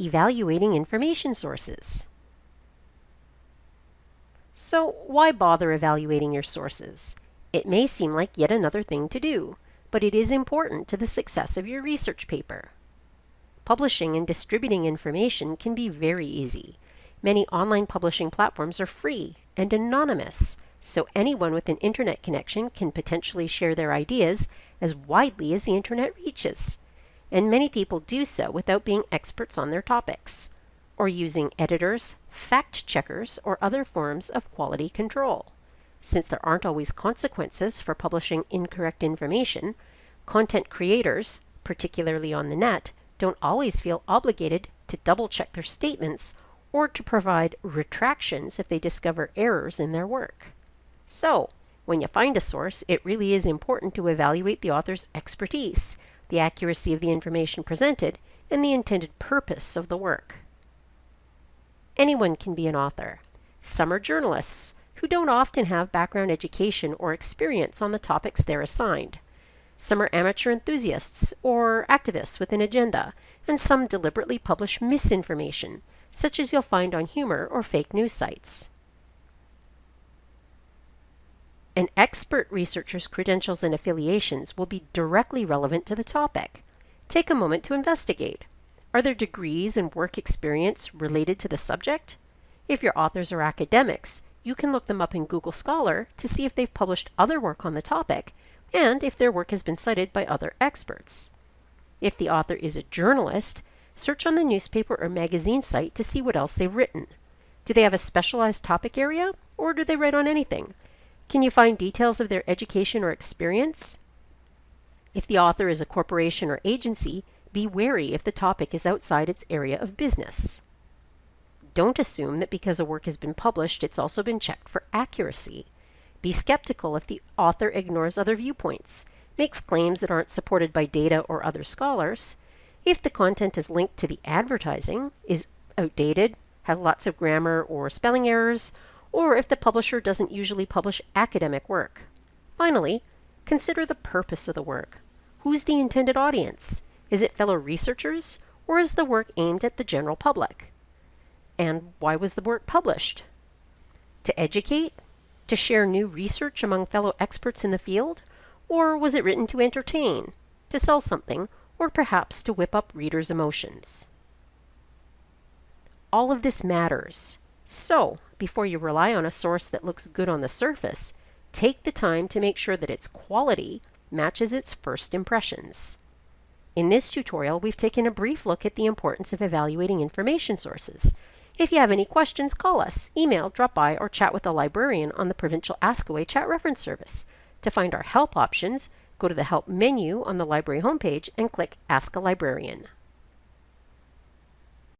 evaluating information sources. So why bother evaluating your sources? It may seem like yet another thing to do, but it is important to the success of your research paper. Publishing and distributing information can be very easy. Many online publishing platforms are free and anonymous, so anyone with an internet connection can potentially share their ideas as widely as the internet reaches. And many people do so without being experts on their topics, or using editors, fact checkers, or other forms of quality control. Since there aren't always consequences for publishing incorrect information, content creators, particularly on the net, don't always feel obligated to double check their statements or to provide retractions if they discover errors in their work. So, when you find a source, it really is important to evaluate the author's expertise, the accuracy of the information presented, and the intended purpose of the work. Anyone can be an author. Some are journalists, who don't often have background education or experience on the topics they're assigned. Some are amateur enthusiasts or activists with an agenda, and some deliberately publish misinformation, such as you'll find on humor or fake news sites. An expert researcher's credentials and affiliations will be directly relevant to the topic. Take a moment to investigate. Are their degrees and work experience related to the subject? If your authors are academics, you can look them up in Google Scholar to see if they've published other work on the topic and if their work has been cited by other experts. If the author is a journalist, search on the newspaper or magazine site to see what else they've written. Do they have a specialized topic area, or do they write on anything? Can you find details of their education or experience? If the author is a corporation or agency, be wary if the topic is outside its area of business. Don't assume that because a work has been published, it's also been checked for accuracy. Be skeptical if the author ignores other viewpoints, makes claims that aren't supported by data or other scholars, if the content is linked to the advertising, is outdated, has lots of grammar or spelling errors, or if the publisher doesn't usually publish academic work. Finally, consider the purpose of the work. Who's the intended audience? Is it fellow researchers, or is the work aimed at the general public? And why was the work published? To educate, to share new research among fellow experts in the field? Or was it written to entertain, to sell something, or perhaps to whip up readers' emotions? All of this matters. So, before you rely on a source that looks good on the surface, take the time to make sure that its quality matches its first impressions. In this tutorial, we've taken a brief look at the importance of evaluating information sources, if you have any questions, call us, email, drop by, or chat with a librarian on the Provincial Askaway chat reference service. To find our help options, go to the Help menu on the library homepage and click Ask a Librarian.